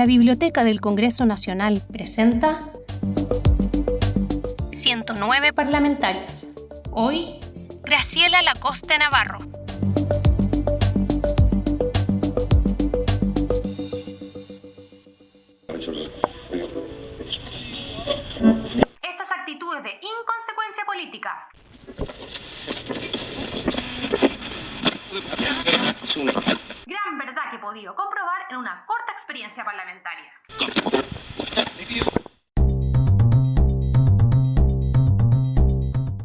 La Biblioteca del Congreso Nacional presenta 109 parlamentarias. Hoy, Graciela Lacoste Navarro. Estas actitudes de inconsecuencia política gran verdad que he podido comprobar en una corta experiencia parlamentaria.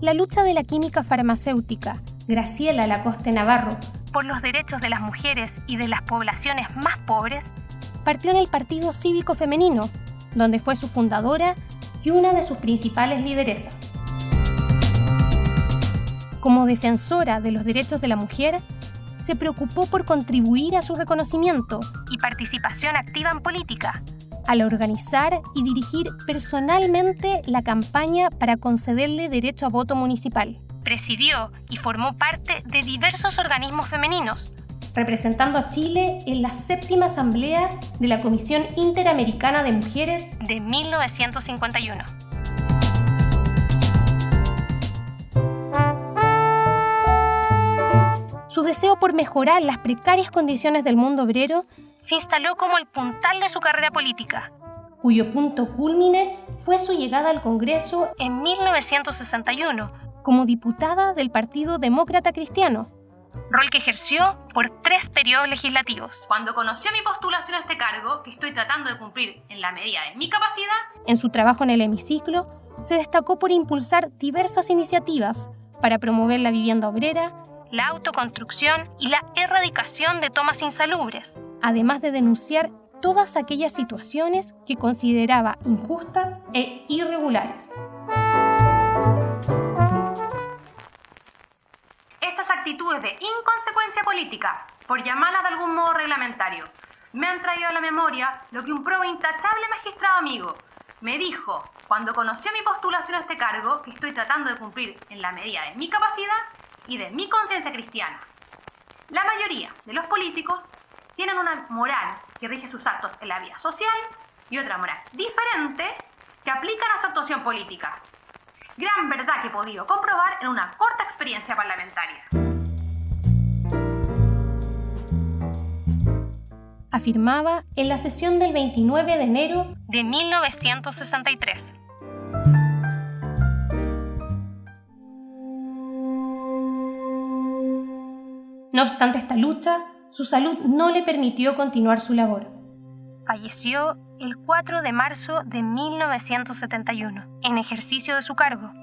La lucha de la química farmacéutica, Graciela Lacoste Navarro, por los derechos de las mujeres y de las poblaciones más pobres, partió en el Partido Cívico Femenino, donde fue su fundadora y una de sus principales lideresas. Como defensora de los derechos de la mujer, se preocupó por contribuir a su reconocimiento y participación activa en política, al organizar y dirigir personalmente la campaña para concederle derecho a voto municipal. Presidió y formó parte de diversos organismos femeninos, representando a Chile en la séptima asamblea de la Comisión Interamericana de Mujeres de 1951. Por mejorar las precarias condiciones del mundo obrero se instaló como el puntal de su carrera política, cuyo punto culmine fue su llegada al Congreso en 1961 como diputada del Partido Demócrata Cristiano, rol que ejerció por tres periodos legislativos. Cuando conoció mi postulación a este cargo, que estoy tratando de cumplir en la medida de mi capacidad, en su trabajo en el hemiciclo, se destacó por impulsar diversas iniciativas para promover la vivienda obrera, la autoconstrucción y la erradicación de tomas insalubres, además de denunciar todas aquellas situaciones que consideraba injustas e irregulares. Estas actitudes de inconsecuencia política, por llamarlas de algún modo reglamentario, me han traído a la memoria lo que un prueba intachable magistrado amigo me dijo cuando conoció mi postulación a este cargo, que estoy tratando de cumplir en la medida de mi capacidad, y de mi conciencia cristiana. La mayoría de los políticos tienen una moral que rige sus actos en la vida social y otra moral diferente que aplican a su actuación política. Gran verdad que he podido comprobar en una corta experiencia parlamentaria. Afirmaba en la sesión del 29 de enero de 1963. No obstante esta lucha, su salud no le permitió continuar su labor. Falleció el 4 de marzo de 1971, en ejercicio de su cargo,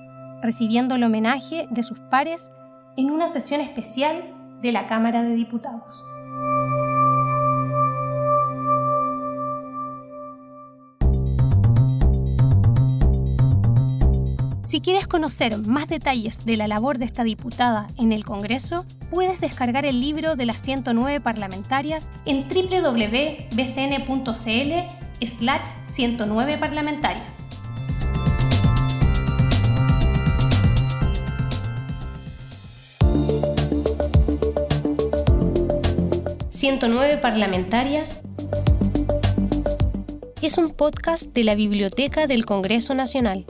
recibiendo el homenaje de sus pares en una sesión especial de la Cámara de Diputados. Si quieres conocer más detalles de la labor de esta diputada en el Congreso, puedes descargar el libro de las 109 parlamentarias en www.bcn.cl slash 109 parlamentarias. «109 parlamentarias» es un podcast de la Biblioteca del Congreso Nacional.